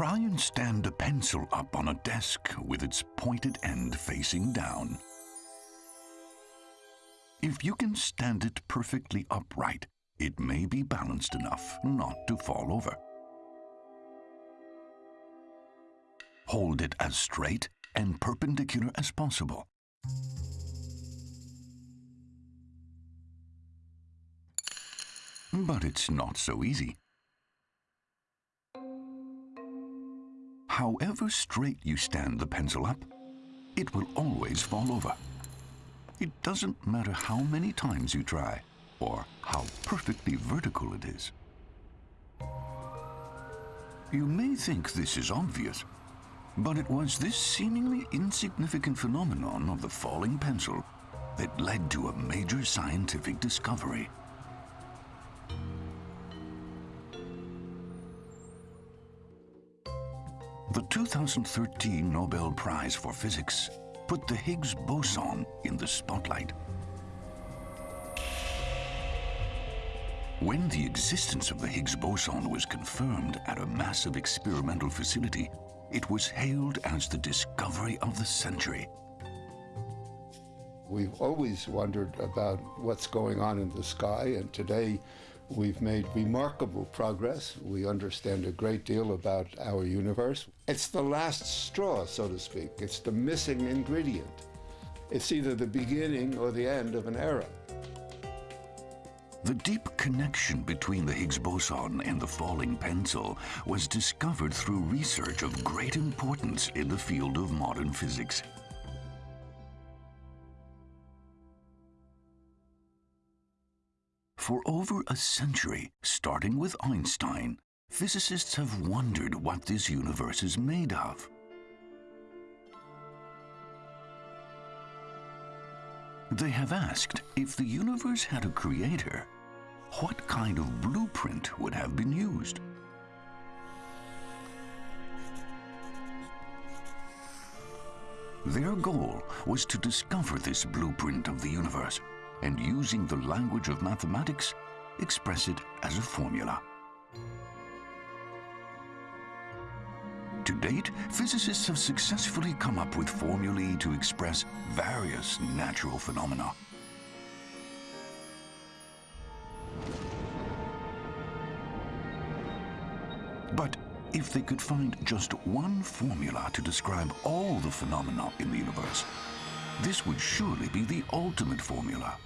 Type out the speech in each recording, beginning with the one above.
Try and stand a pencil up on a desk with its pointed end facing down. If you can stand it perfectly upright, it may be balanced enough not to fall over. Hold it as straight and perpendicular as possible. But it's not so easy. However straight you stand the pencil up, it will always fall over. It doesn't matter how many times you try or how perfectly vertical it is. You may think this is obvious, but it was this seemingly insignificant phenomenon of the falling pencil that led to a major scientific discovery. The 2013 Nobel Prize for Physics put the Higgs boson in the spotlight. When the existence of the Higgs boson was confirmed at a massive experimental facility, it was hailed as the discovery of the century. We've always wondered about what's going on in the sky, and today We've made remarkable progress. We understand a great deal about our universe. It's the last straw, so to speak. It's the missing ingredient. It's either the beginning or the end of an era. The deep connection between the Higgs boson and the falling pencil was discovered through research of great importance in the field of modern physics. For over a century, starting with Einstein, physicists have wondered what this universe is made of. They have asked if the universe had a creator, what kind of blueprint would have been used? Their goal was to discover this blueprint of the universe and using the language of mathematics, express it as a formula. To date, physicists have successfully come up with formulae to express various natural phenomena. But if they could find just one formula to describe all the phenomena in the universe, this would surely be the ultimate formula.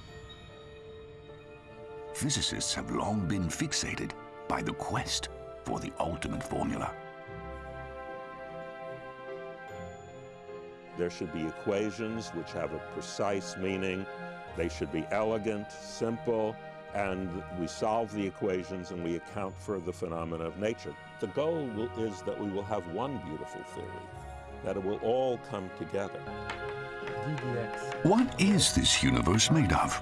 Physicists have long been fixated by the quest for the ultimate formula. There should be equations which have a precise meaning. They should be elegant, simple, and we solve the equations and we account for the phenomena of nature. The goal will, is that we will have one beautiful theory, that it will all come together. What is this universe made of?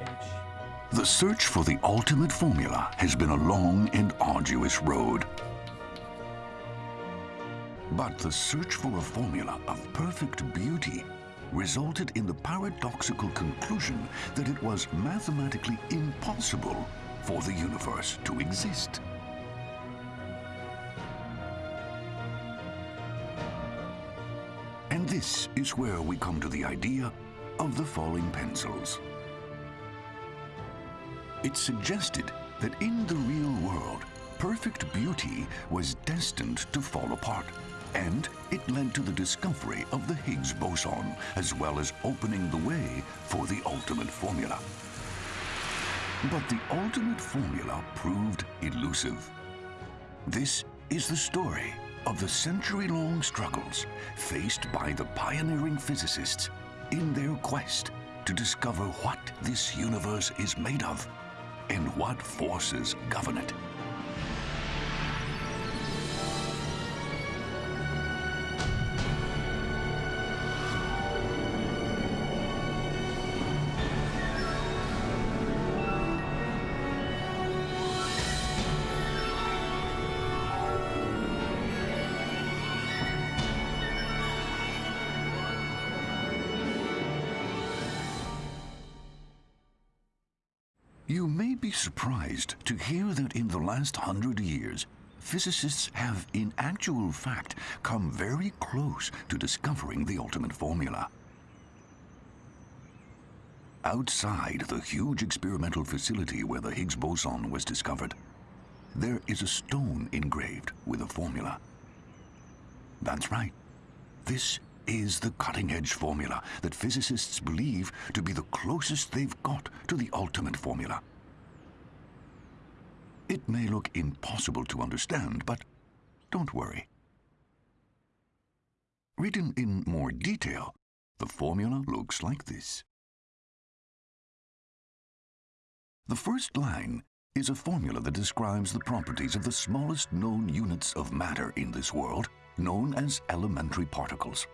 The search for the ultimate formula has been a long and arduous road. But the search for a formula of perfect beauty resulted in the paradoxical conclusion that it was mathematically impossible for the universe to exist. And this is where we come to the idea of the falling pencils. It suggested that in the real world, perfect beauty was destined to fall apart. And it led to the discovery of the Higgs boson, as well as opening the way for the ultimate formula. But the ultimate formula proved elusive. This is the story of the century-long struggles faced by the pioneering physicists in their quest to discover what this universe is made of and what forces govern it. Last hundred years, physicists have in actual fact come very close to discovering the ultimate formula. Outside the huge experimental facility where the Higgs boson was discovered, there is a stone engraved with a formula. That's right. This is the cutting-edge formula that physicists believe to be the closest they've got to the ultimate formula. It may look impossible to understand, but don't worry. Written in more detail, the formula looks like this. The first line is a formula that describes the properties of the smallest known units of matter in this world, known as elementary particles.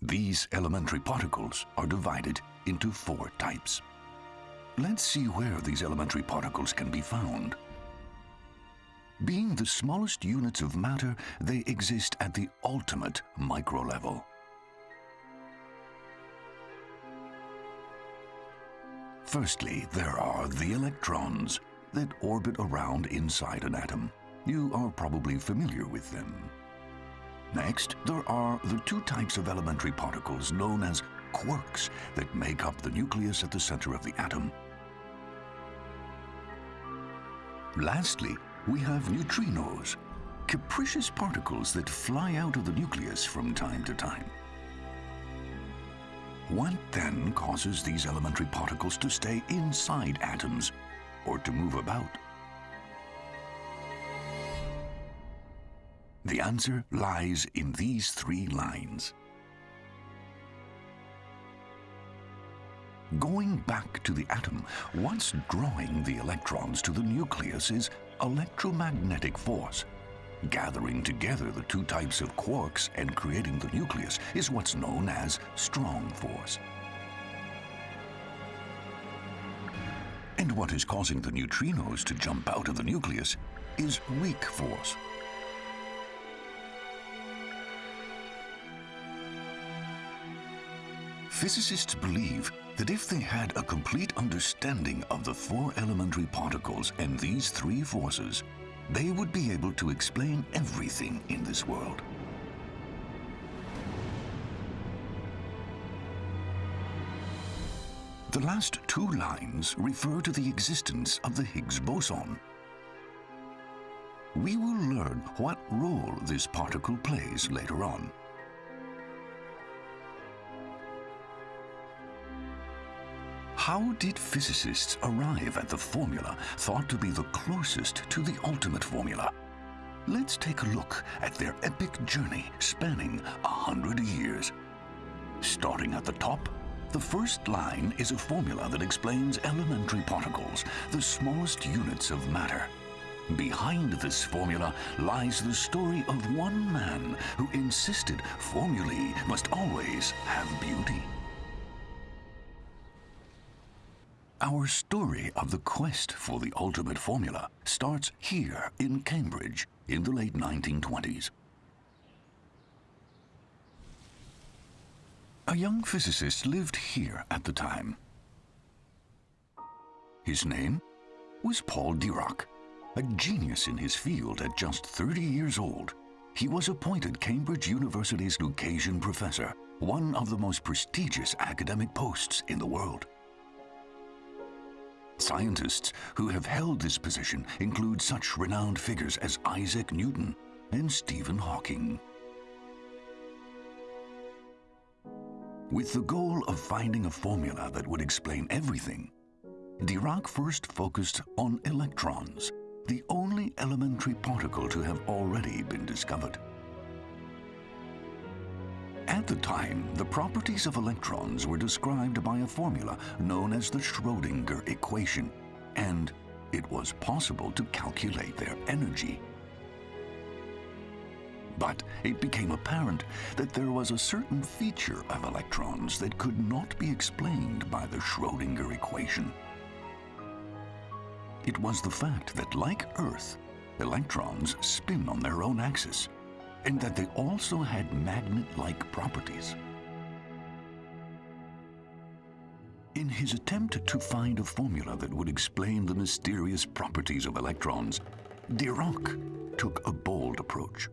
These elementary particles are divided into four types. Let's see where these elementary particles can be found. Being the smallest units of matter, they exist at the ultimate micro level. Firstly, there are the electrons that orbit around inside an atom. You are probably familiar with them. Next, there are the two types of elementary particles known as quarks that make up the nucleus at the center of the atom. Lastly, we have neutrinos, capricious particles that fly out of the nucleus from time to time. What then causes these elementary particles to stay inside atoms or to move about? The answer lies in these three lines. Going back to the atom, what's drawing the electrons to the nucleus is electromagnetic force. Gathering together the two types of quarks and creating the nucleus is what's known as strong force. And what is causing the neutrinos to jump out of the nucleus is weak force. Physicists believe that if they had a complete understanding of the four elementary particles and these three forces, they would be able to explain everything in this world. The last two lines refer to the existence of the Higgs boson. We will learn what role this particle plays later on. How did physicists arrive at the formula thought to be the closest to the ultimate formula? Let's take a look at their epic journey spanning a hundred years. Starting at the top, the first line is a formula that explains elementary particles, the smallest units of matter. Behind this formula lies the story of one man who insisted formulae must always have beauty. Our story of the quest for the ultimate formula starts here in Cambridge in the late 1920s. A young physicist lived here at the time. His name was Paul Dirac, a genius in his field at just 30 years old. He was appointed Cambridge University's Lucasian Professor, one of the most prestigious academic posts in the world. Scientists who have held this position include such renowned figures as Isaac Newton and Stephen Hawking. With the goal of finding a formula that would explain everything, Dirac first focused on electrons, the only elementary particle to have already been discovered. At the time, the properties of electrons were described by a formula known as the Schrödinger equation, and it was possible to calculate their energy. But it became apparent that there was a certain feature of electrons that could not be explained by the Schrödinger equation. It was the fact that, like Earth, electrons spin on their own axis and that they also had magnet-like properties. In his attempt to find a formula that would explain the mysterious properties of electrons, Dirac took a bold approach.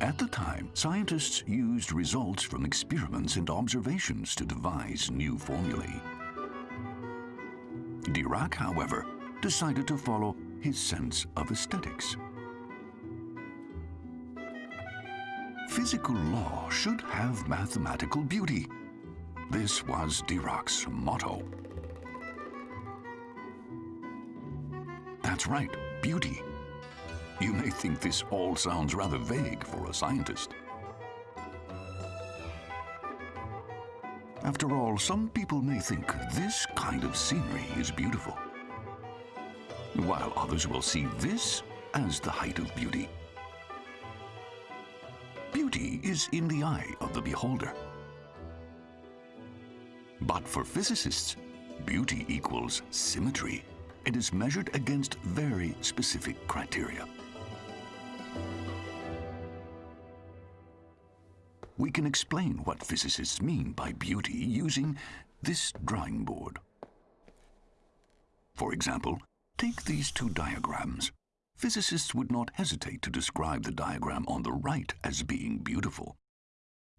At the time, scientists used results from experiments and observations to devise new formulae. Dirac, however, decided to follow his sense of aesthetics. Physical law should have mathematical beauty. This was Dirac's motto. That's right, beauty. You may think this all sounds rather vague for a scientist. After all, some people may think this kind of scenery is beautiful, while others will see this as the height of beauty. Beauty is in the eye of the beholder. But for physicists, beauty equals symmetry It is measured against very specific criteria. We can explain what physicists mean by beauty using this drawing board. For example, take these two diagrams. Physicists would not hesitate to describe the diagram on the right as being beautiful.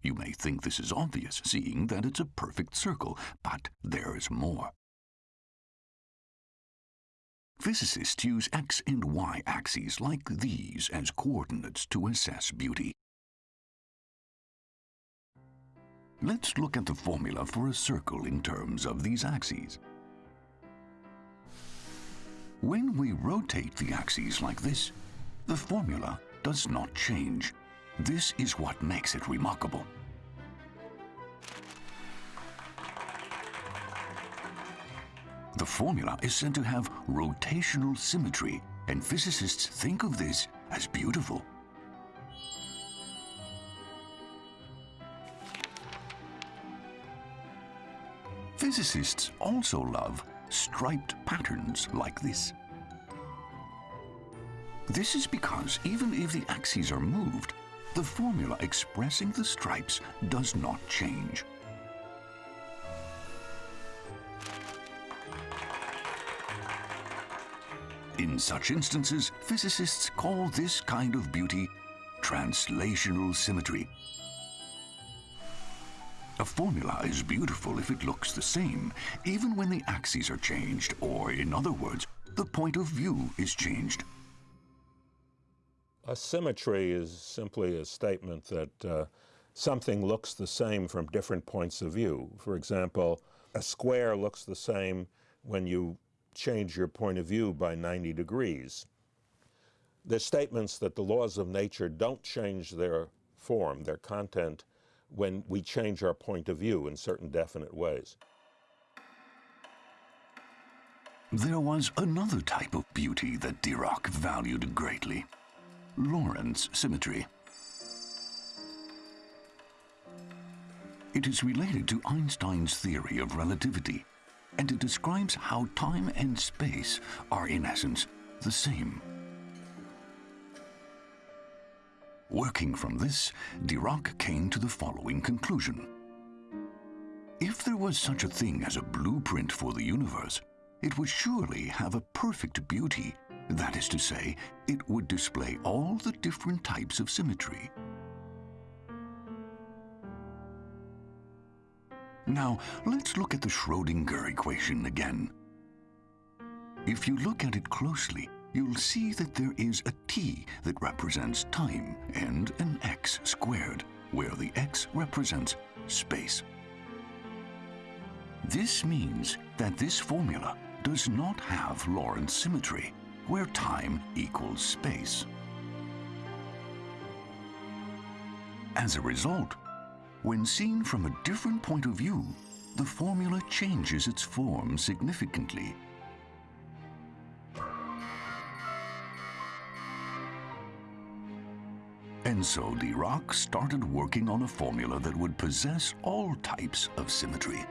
You may think this is obvious, seeing that it's a perfect circle, but there is more. Physicists use x and y axes like these as coordinates to assess beauty. Let's look at the formula for a circle in terms of these axes. When we rotate the axes like this, the formula does not change. This is what makes it remarkable. The formula is said to have rotational symmetry, and physicists think of this as beautiful. Physicists also love striped patterns like this. This is because even if the axes are moved, the formula expressing the stripes does not change. In such instances, physicists call this kind of beauty translational symmetry. A formula is beautiful if it looks the same, even when the axes are changed, or in other words, the point of view is changed. A symmetry is simply a statement that uh, something looks the same from different points of view. For example, a square looks the same when you change your point of view by 90 degrees. There's statements that the laws of nature don't change their form, their content, when we change our point of view in certain definite ways. There was another type of beauty that Dirac valued greatly. Lorentz symmetry. It is related to Einstein's theory of relativity, and it describes how time and space are in essence the same. Working from this, Dirac came to the following conclusion. If there was such a thing as a blueprint for the universe, it would surely have a perfect beauty. That is to say, it would display all the different types of symmetry. Now, let's look at the Schrodinger equation again. If you look at it closely, you'll see that there is a t that represents time and an x squared, where the x represents space. This means that this formula does not have Lorentz symmetry, where time equals space. As a result, when seen from a different point of view, the formula changes its form significantly And so Dirac started working on a formula that would possess all types of symmetry.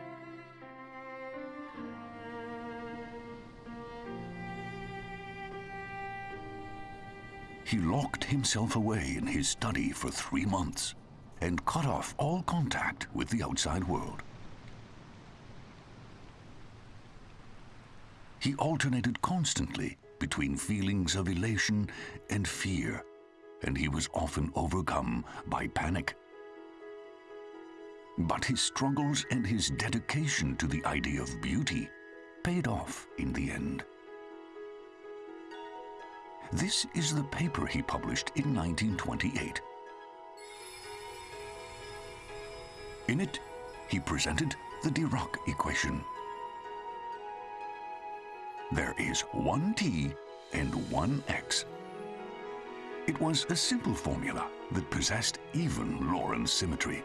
He locked himself away in his study for three months and cut off all contact with the outside world. He alternated constantly between feelings of elation and fear, and he was often overcome by panic. But his struggles and his dedication to the idea of beauty paid off in the end. This is the paper he published in 1928. In it, he presented the Dirac equation. There is one t and one x. It was a simple formula that possessed even Lorentz symmetry.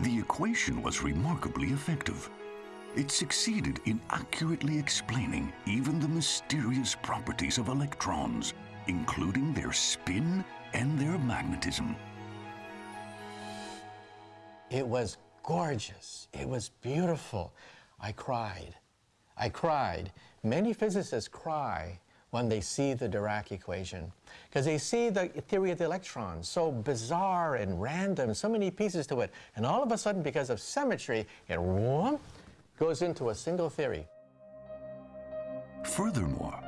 The equation was remarkably effective. It succeeded in accurately explaining even the mysterious properties of electrons, including their spin and their magnetism. It was gorgeous. It was beautiful. I cried. I cried. Many physicists cry when they see the Dirac equation because they see the theory of the electron so bizarre and random, so many pieces to it. And all of a sudden, because of symmetry, it whoop, goes into a single theory. Furthermore,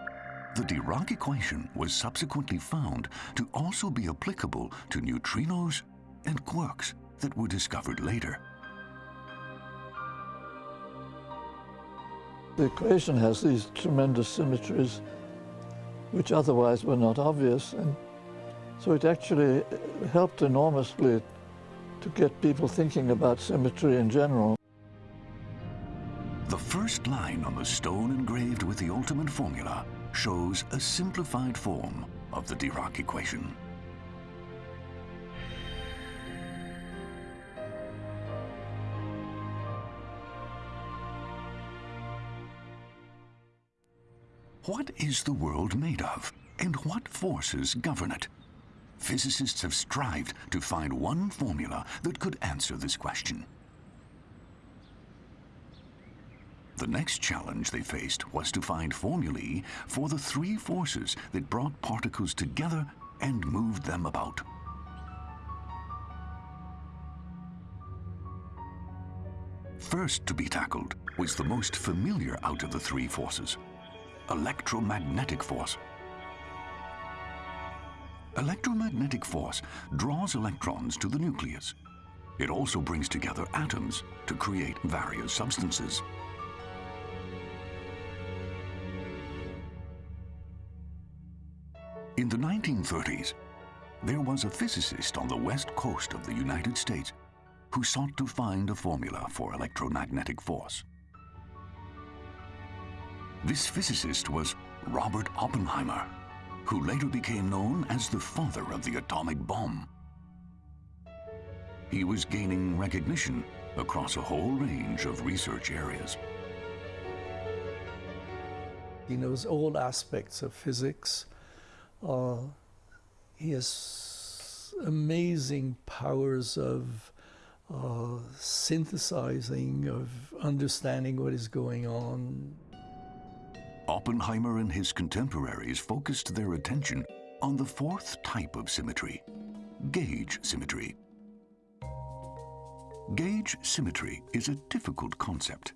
the Dirac equation was subsequently found to also be applicable to neutrinos and quarks that were discovered later. The equation has these tremendous symmetries which otherwise were not obvious. And so it actually helped enormously to get people thinking about symmetry in general. The first line on the stone engraved with the ultimate formula shows a simplified form of the Dirac equation. What is the world made of, and what forces govern it? Physicists have strived to find one formula that could answer this question. The next challenge they faced was to find formulae for the three forces that brought particles together and moved them about. First to be tackled was the most familiar out of the three forces, electromagnetic force. Electromagnetic force draws electrons to the nucleus. It also brings together atoms to create various substances. In the 1930s, there was a physicist on the west coast of the United States who sought to find a formula for electromagnetic force. This physicist was Robert Oppenheimer, who later became known as the father of the atomic bomb. He was gaining recognition across a whole range of research areas. He knows all aspects of physics. Uh, he has amazing powers of uh, synthesizing, of understanding what is going on. Oppenheimer and his contemporaries focused their attention on the fourth type of symmetry, gauge symmetry. Gauge symmetry is a difficult concept.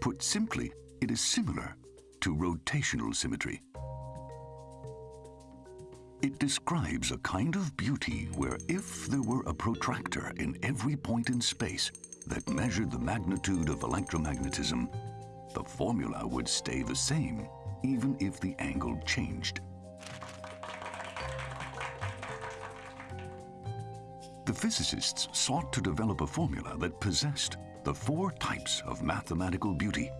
Put simply, it is similar to rotational symmetry. It describes a kind of beauty where if there were a protractor in every point in space that measured the magnitude of electromagnetism, the formula would stay the same even if the angle changed. The physicists sought to develop a formula that possessed the four types of mathematical beauty,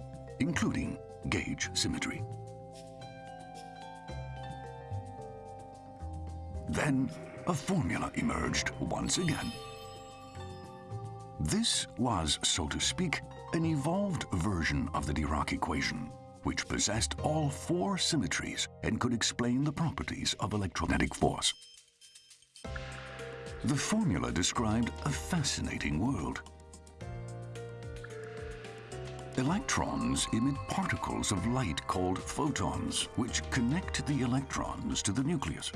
including gauge symmetry. Then a formula emerged once again. This was, so to speak, an evolved version of the Dirac equation, which possessed all four symmetries and could explain the properties of electromagnetic force. The formula described a fascinating world. Electrons emit particles of light called photons, which connect the electrons to the nucleus.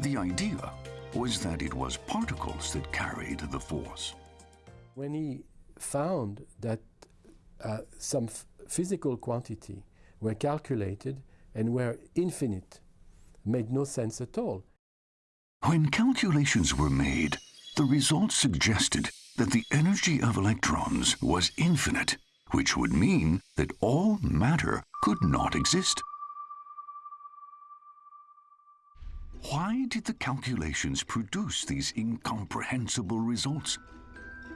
The idea was that it was particles that carried the force. When he found that uh, some physical quantity were calculated and were infinite, made no sense at all. When calculations were made, the results suggested that the energy of electrons was infinite, which would mean that all matter could not exist. Why did the calculations produce these incomprehensible results?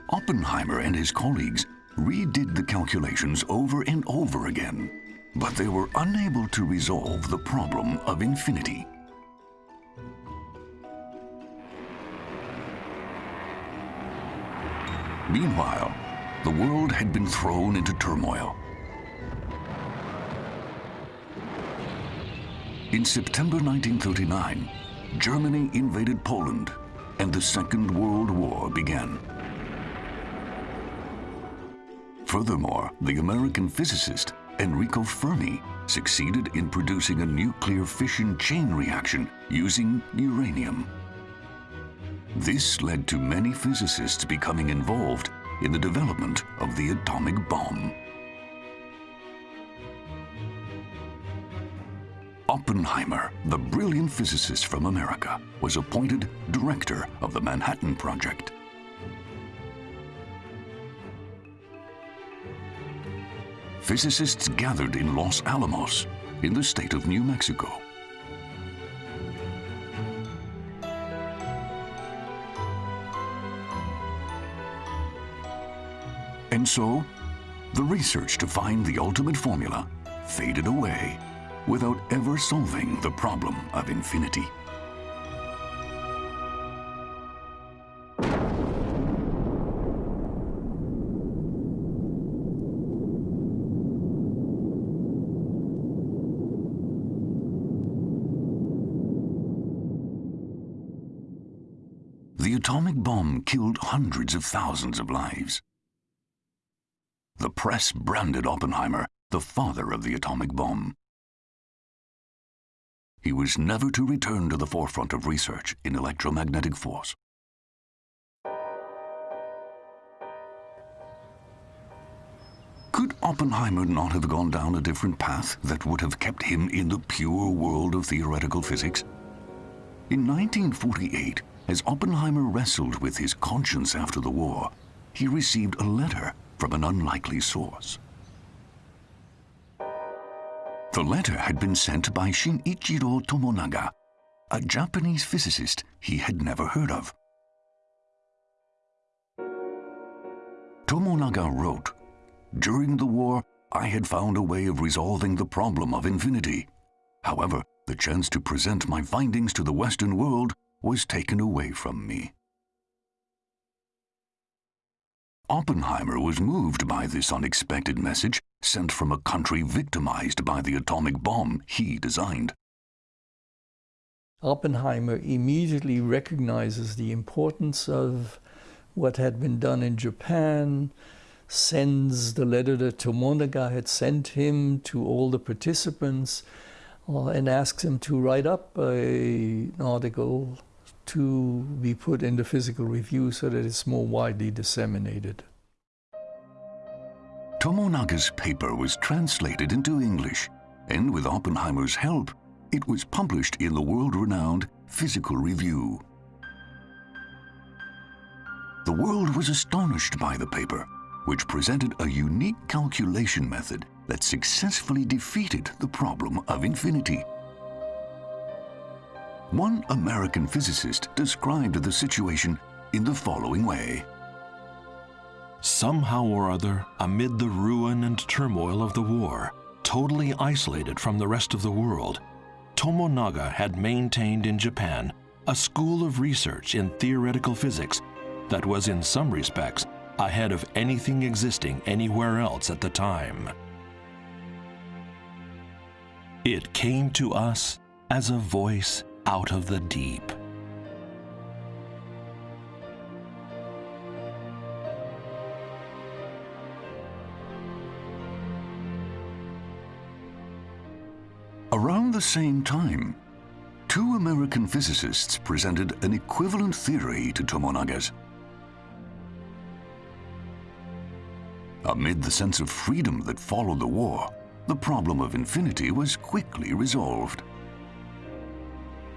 Oppenheimer and his colleagues redid the calculations over and over again, but they were unable to resolve the problem of infinity. Meanwhile, the world had been thrown into turmoil. In September 1939, Germany invaded Poland and the Second World War began. Furthermore, the American physicist Enrico Fermi succeeded in producing a nuclear fission chain reaction using uranium. This led to many physicists becoming involved in the development of the atomic bomb. Oppenheimer, the brilliant physicist from America, was appointed director of the Manhattan Project. Physicists gathered in Los Alamos, in the state of New Mexico. And so, the research to find the ultimate formula faded away without ever solving the problem of infinity. The atomic bomb killed hundreds of thousands of lives. The press branded Oppenheimer the father of the atomic bomb. He was never to return to the forefront of research in electromagnetic force. Could Oppenheimer not have gone down a different path that would have kept him in the pure world of theoretical physics? In 1948, as Oppenheimer wrestled with his conscience after the war, he received a letter from an unlikely source. The letter had been sent by Shinichiro Tomonaga, a Japanese physicist he had never heard of. Tomonaga wrote, During the war, I had found a way of resolving the problem of infinity. However, the chance to present my findings to the Western world was taken away from me. Oppenheimer was moved by this unexpected message sent from a country victimized by the atomic bomb he designed. Oppenheimer immediately recognizes the importance of what had been done in Japan, sends the letter that Tomonaga had sent him to all the participants, uh, and asks him to write up a, an article to be put in the physical review so that it's more widely disseminated. Tomonaga's paper was translated into English, and with Oppenheimer's help, it was published in the world-renowned Physical Review. The world was astonished by the paper, which presented a unique calculation method that successfully defeated the problem of infinity. One American physicist described the situation in the following way. Somehow or other, amid the ruin and turmoil of the war, totally isolated from the rest of the world, Tomonaga had maintained in Japan a school of research in theoretical physics that was in some respects ahead of anything existing anywhere else at the time. It came to us as a voice out of the deep. Around the same time, two American physicists presented an equivalent theory to Tomonaga's. Amid the sense of freedom that followed the war, the problem of infinity was quickly resolved.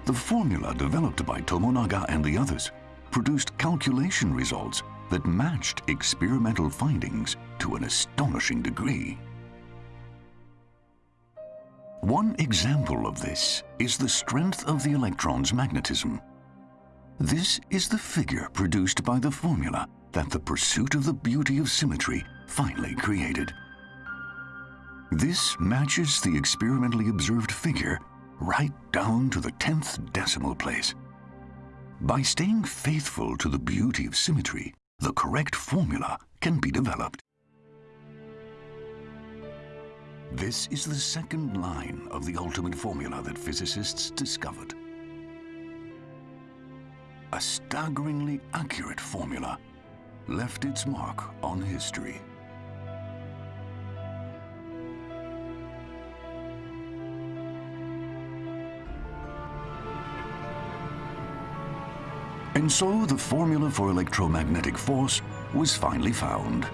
The formula developed by Tomonaga and the others produced calculation results that matched experimental findings to an astonishing degree. One example of this is the strength of the electron's magnetism. This is the figure produced by the formula that the pursuit of the beauty of symmetry finally created. This matches the experimentally observed figure right down to the tenth decimal place. By staying faithful to the beauty of symmetry, the correct formula can be developed. This is the second line of the ultimate formula that physicists discovered. A staggeringly accurate formula left its mark on history. And so the formula for electromagnetic force was finally found.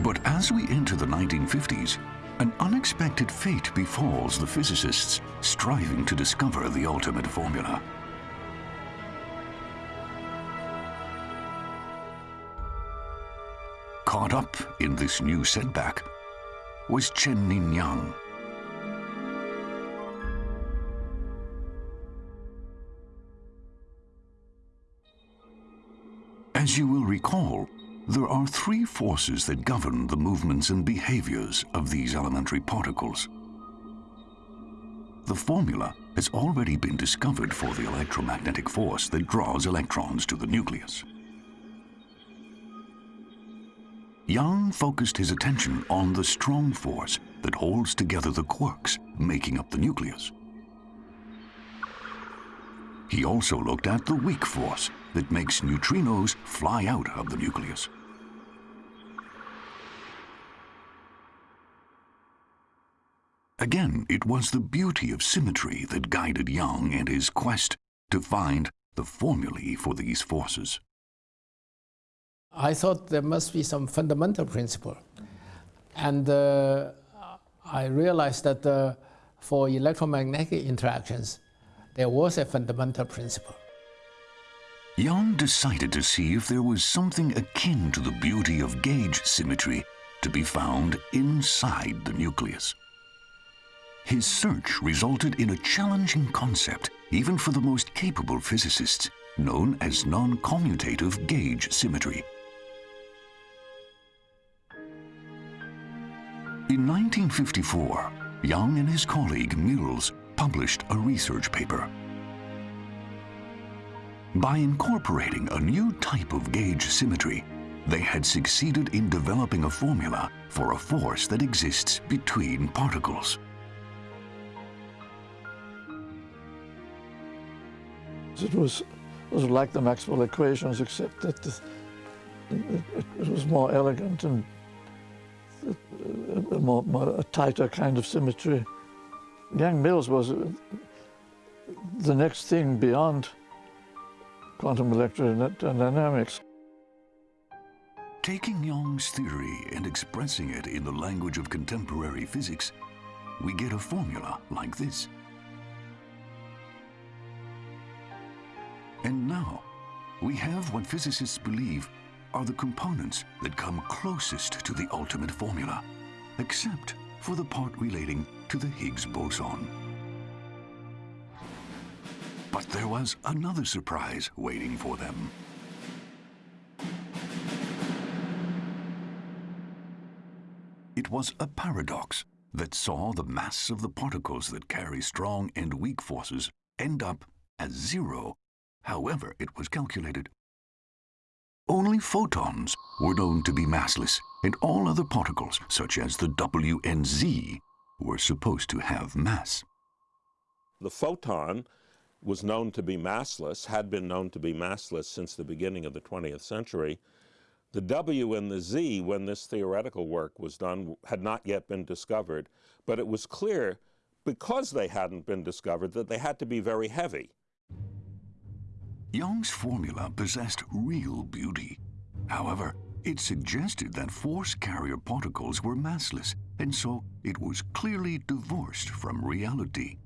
But as we enter the 1950s, an unexpected fate befalls the physicists striving to discover the ultimate formula. Caught up in this new setback was Chen Ning Yang, As you will recall, there are three forces that govern the movements and behaviors of these elementary particles. The formula has already been discovered for the electromagnetic force that draws electrons to the nucleus. Yang focused his attention on the strong force that holds together the quarks making up the nucleus. He also looked at the weak force that makes neutrinos fly out of the nucleus. Again, it was the beauty of symmetry that guided Yang and his quest to find the formulae for these forces. I thought there must be some fundamental principle. And uh, I realized that uh, for electromagnetic interactions, there was a fundamental principle. Yang decided to see if there was something akin to the beauty of gauge symmetry to be found inside the nucleus. His search resulted in a challenging concept, even for the most capable physicists, known as non-commutative gauge symmetry. In 1954, Yang and his colleague Mills published a research paper by incorporating a new type of gauge symmetry, they had succeeded in developing a formula for a force that exists between particles. It was, it was like the Maxwell equations, except that the, it, it, was more elegant and a, more, more, a tighter kind of symmetry. Yang Mills was uh, the next thing beyond quantum electrodynamics. Taking Yang's theory and expressing it in the language of contemporary physics, we get a formula like this. And now, we have what physicists believe are the components that come closest to the ultimate formula, except for the part relating to the Higgs boson. But there was another surprise waiting for them. It was a paradox that saw the mass of the particles that carry strong and weak forces end up as zero, however it was calculated. Only photons were known to be massless, and all other particles, such as the W and Z, were supposed to have mass. The photon was known to be massless, had been known to be massless since the beginning of the 20th century. The W and the Z, when this theoretical work was done, had not yet been discovered, but it was clear because they hadn't been discovered, that they had to be very heavy. Yang's formula possessed real beauty. However, it suggested that force carrier particles were massless, and so it was clearly divorced from reality.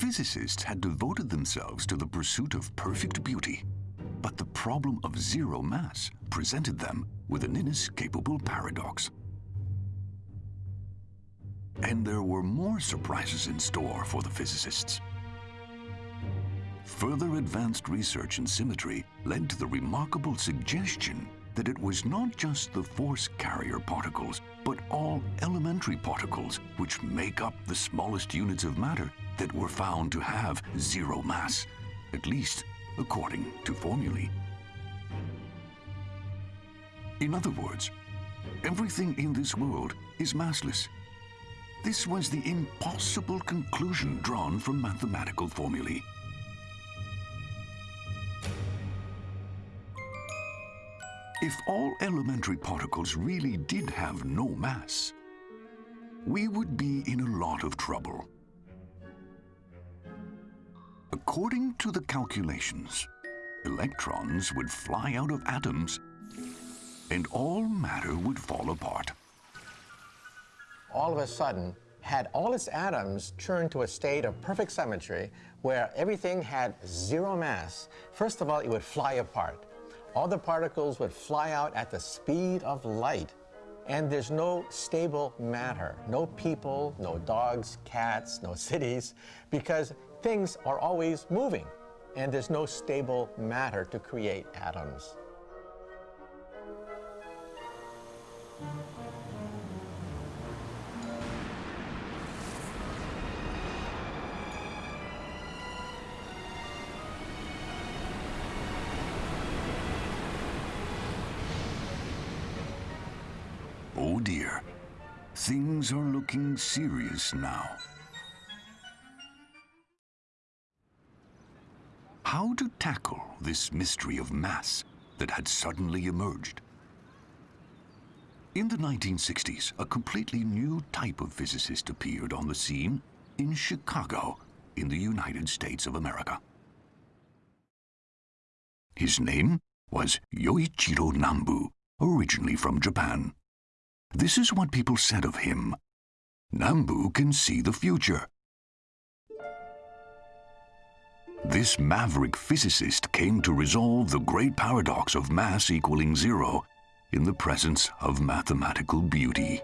Physicists had devoted themselves to the pursuit of perfect beauty, but the problem of zero mass presented them with an inescapable paradox. And there were more surprises in store for the physicists. Further advanced research in symmetry led to the remarkable suggestion that it was not just the force carrier particles, but all elementary particles which make up the smallest units of matter that were found to have zero mass, at least according to formulae. In other words, everything in this world is massless. This was the impossible conclusion drawn from mathematical formulae. If all elementary particles really did have no mass, we would be in a lot of trouble. According to the calculations, electrons would fly out of atoms and all matter would fall apart. All of a sudden, had all its atoms turned to a state of perfect symmetry where everything had zero mass, first of all, it would fly apart all the particles would fly out at the speed of light. And there's no stable matter, no people, no dogs, cats, no cities, because things are always moving, and there's no stable matter to create atoms. Oh dear, things are looking serious now. How to tackle this mystery of mass that had suddenly emerged? In the 1960s, a completely new type of physicist appeared on the scene in Chicago, in the United States of America. His name was Yoichiro Nambu, originally from Japan. This is what people said of him. Nambu can see the future. This maverick physicist came to resolve the great paradox of mass equaling zero in the presence of mathematical beauty.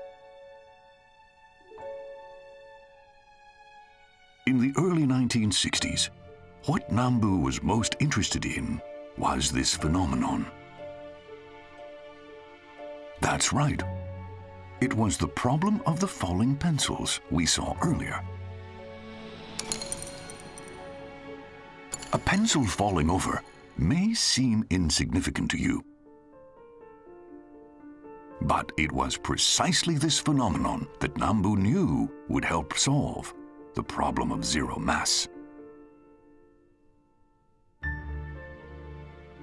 In the early 1960s, what Nambu was most interested in was this phenomenon. That's right. It was the problem of the falling pencils we saw earlier. A pencil falling over may seem insignificant to you. But it was precisely this phenomenon that Nambu knew would help solve the problem of zero mass.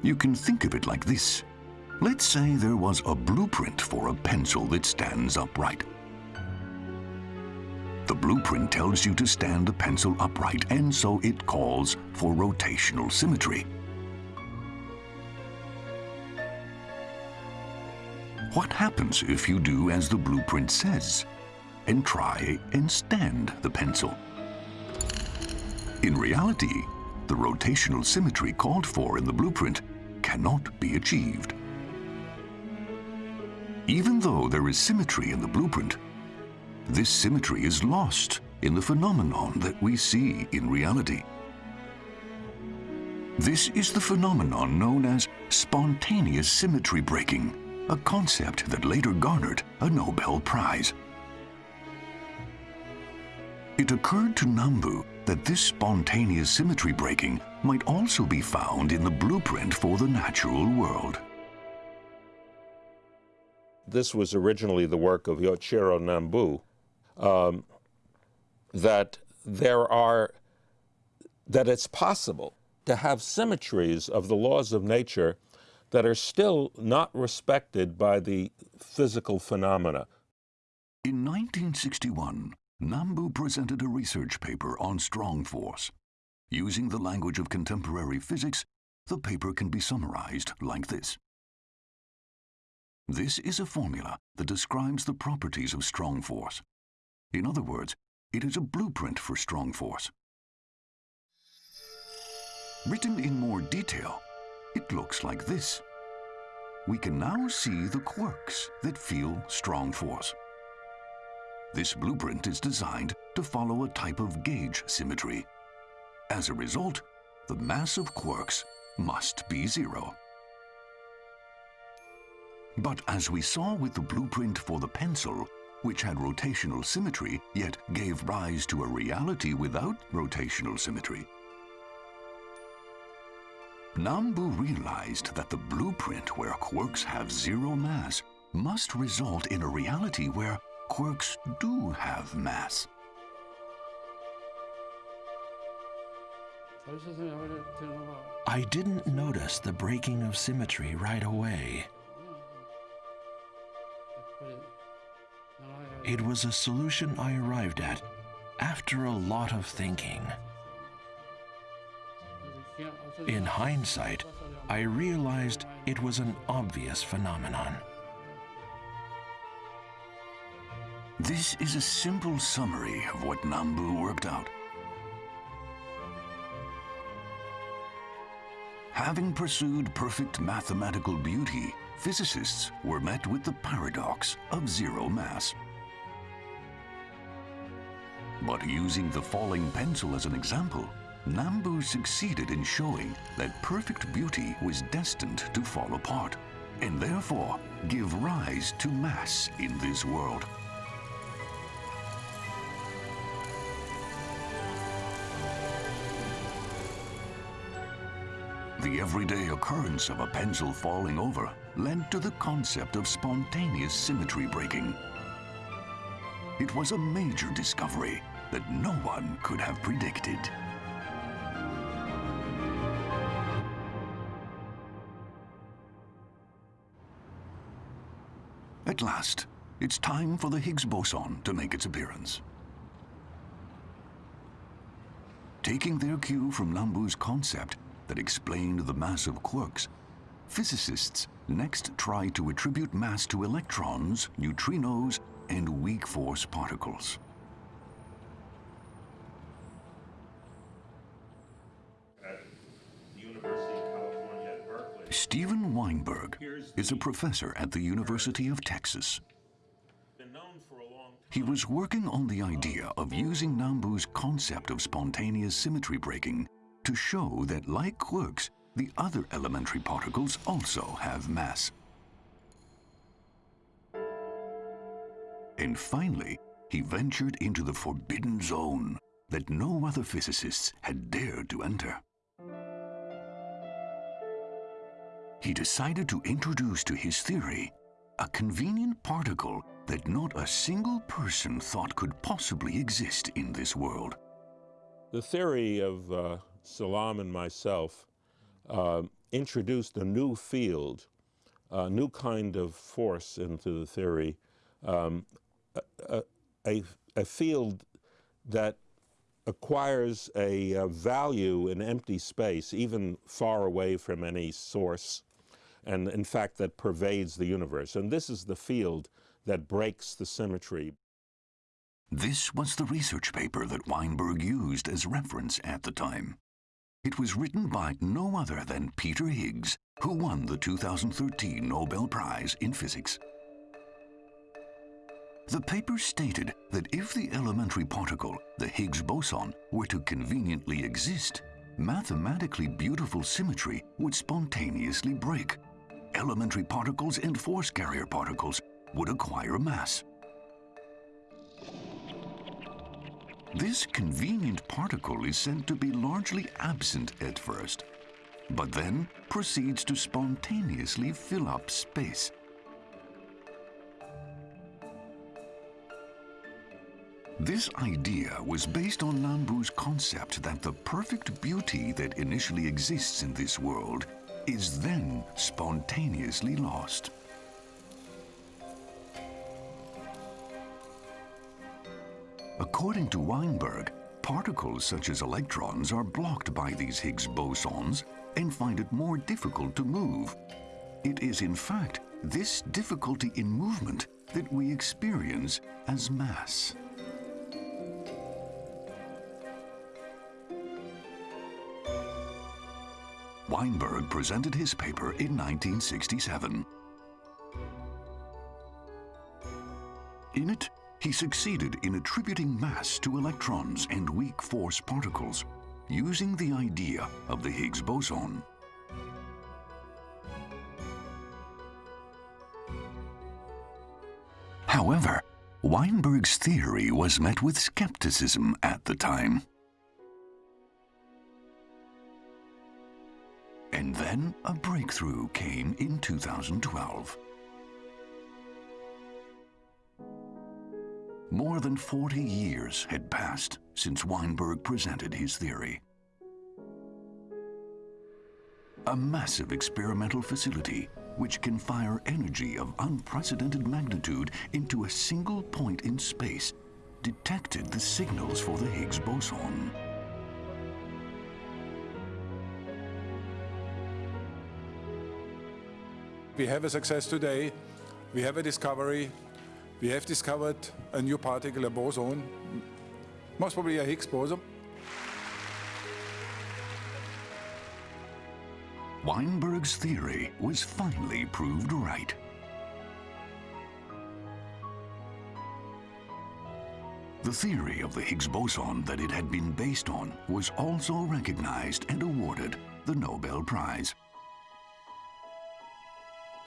You can think of it like this. Let's say there was a blueprint for a pencil that stands upright. The blueprint tells you to stand the pencil upright, and so it calls for rotational symmetry. What happens if you do as the blueprint says and try and stand the pencil? In reality, the rotational symmetry called for in the blueprint cannot be achieved. Even though there is symmetry in the blueprint, this symmetry is lost in the phenomenon that we see in reality. This is the phenomenon known as spontaneous symmetry breaking, a concept that later garnered a Nobel Prize. It occurred to Nambu that this spontaneous symmetry breaking might also be found in the blueprint for the natural world. This was originally the work of Yoichiro Nambu, um, that there are, that it's possible to have symmetries of the laws of nature that are still not respected by the physical phenomena. In 1961, Nambu presented a research paper on strong force. Using the language of contemporary physics, the paper can be summarized like this. This is a formula that describes the properties of strong force. In other words, it is a blueprint for strong force. Written in more detail, it looks like this. We can now see the quarks that feel strong force. This blueprint is designed to follow a type of gauge symmetry. As a result, the mass of quarks must be zero. But as we saw with the blueprint for the pencil, which had rotational symmetry, yet gave rise to a reality without rotational symmetry, Nambu realized that the blueprint where quarks have zero mass must result in a reality where quarks do have mass. I didn't notice the breaking of symmetry right away. It was a solution I arrived at after a lot of thinking. In hindsight, I realized it was an obvious phenomenon. This is a simple summary of what Nambu worked out. Having pursued perfect mathematical beauty, physicists were met with the paradox of zero mass. But using the falling pencil as an example, Nambu succeeded in showing that perfect beauty was destined to fall apart, and therefore give rise to mass in this world. The everyday occurrence of a pencil falling over led to the concept of spontaneous symmetry breaking. It was a major discovery that no one could have predicted. At last, it's time for the Higgs boson to make its appearance. Taking their cue from Nambu's concept that explained the mass of quarks, physicists next try to attribute mass to electrons, neutrinos, and weak force particles. Steven Weinberg is a professor at the University of Texas. He was working on the idea of using Nambu's concept of spontaneous symmetry breaking to show that like quarks, the other elementary particles also have mass. And finally, he ventured into the forbidden zone that no other physicists had dared to enter. He decided to introduce to his theory a convenient particle that not a single person thought could possibly exist in this world. The theory of uh, Salam and myself uh, introduced a new field, a new kind of force into the theory, um, a, a, a, field that acquires a, a, value in empty space, even far away from any source, and in fact that pervades the universe. And this is the field that breaks the symmetry. This was the research paper that Weinberg used as reference at the time. It was written by no other than Peter Higgs, who won the 2013 Nobel Prize in Physics. The paper stated that if the elementary particle, the Higgs boson, were to conveniently exist, mathematically beautiful symmetry would spontaneously break. Elementary particles and force carrier particles would acquire mass. This convenient particle is said to be largely absent at first, but then proceeds to spontaneously fill up space. This idea was based on Nambu's concept that the perfect beauty that initially exists in this world is then spontaneously lost. According to Weinberg, particles such as electrons are blocked by these Higgs bosons and find it more difficult to move. It is in fact this difficulty in movement that we experience as mass. Weinberg presented his paper in 1967. In it, he succeeded in attributing mass to electrons and weak force particles using the idea of the Higgs boson. However, Weinberg's theory was met with skepticism at the time. And then a breakthrough came in 2012. More than 40 years had passed since Weinberg presented his theory. A massive experimental facility which can fire energy of unprecedented magnitude into a single point in space detected the signals for the Higgs boson. We have a success today. We have a discovery. We have discovered a new particle, a boson, most probably a Higgs boson. Weinberg's theory was finally proved right. The theory of the Higgs boson that it had been based on was also recognized and awarded the Nobel Prize.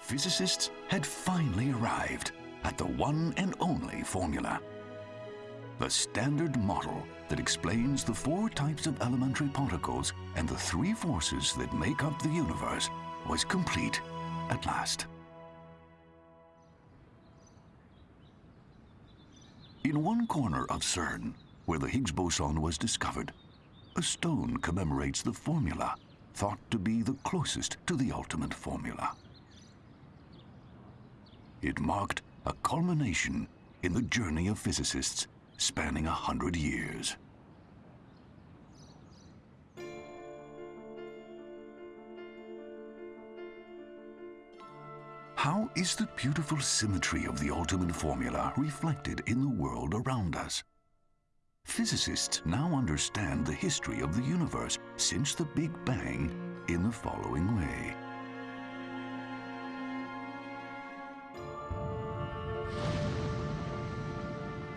Physicists had finally arrived at the one and only formula. The standard model that explains the four types of elementary particles and the three forces that make up the universe was complete at last. In one corner of CERN, where the Higgs boson was discovered, a stone commemorates the formula thought to be the closest to the ultimate formula. It marked a culmination in the journey of physicists spanning a hundred years. How is the beautiful symmetry of the ultimate formula reflected in the world around us? Physicists now understand the history of the universe since the Big Bang in the following way.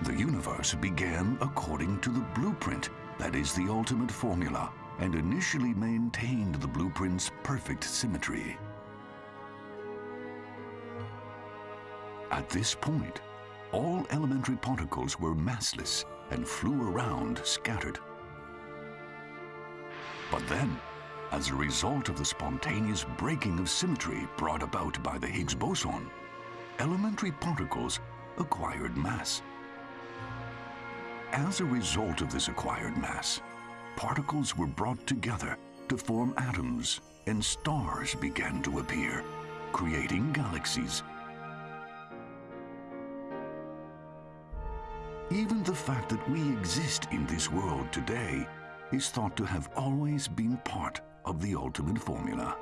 The universe began according to the blueprint that is the ultimate formula and initially maintained the blueprint's perfect symmetry. At this point, all elementary particles were massless and flew around scattered. But then, as a result of the spontaneous breaking of symmetry brought about by the Higgs boson, elementary particles acquired mass. As a result of this acquired mass, particles were brought together to form atoms and stars began to appear, creating galaxies. Even the fact that we exist in this world today is thought to have always been part of the ultimate formula.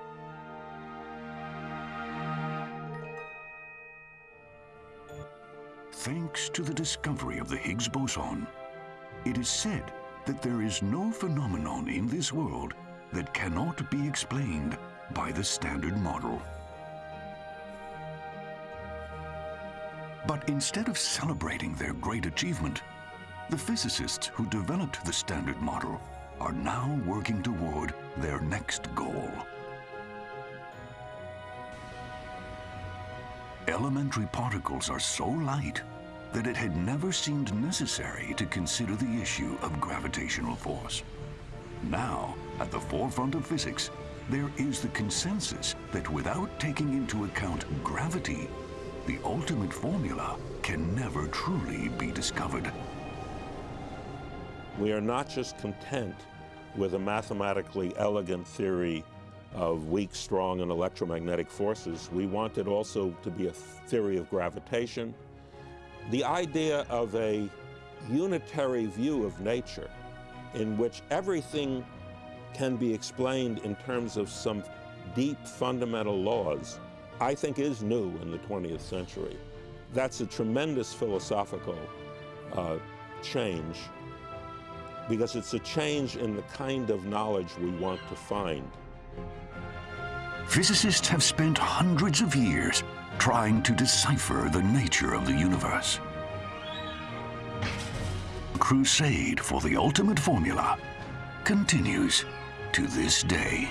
Thanks to the discovery of the Higgs boson, it is said that there is no phenomenon in this world that cannot be explained by the Standard Model. But instead of celebrating their great achievement, the physicists who developed the Standard Model are now working toward their next goal. Elementary particles are so light that it had never seemed necessary to consider the issue of gravitational force. Now, at the forefront of physics, there is the consensus that without taking into account gravity, the ultimate formula can never truly be discovered. We are not just content with a mathematically elegant theory of weak, strong, and electromagnetic forces. We want it also to be a theory of gravitation. The idea of a unitary view of nature in which everything can be explained in terms of some deep fundamental laws, I think is new in the 20th century. That's a tremendous philosophical uh, change because it's a change in the kind of knowledge we want to find. Physicists have spent hundreds of years trying to decipher the nature of the universe. Crusade for the ultimate formula continues to this day.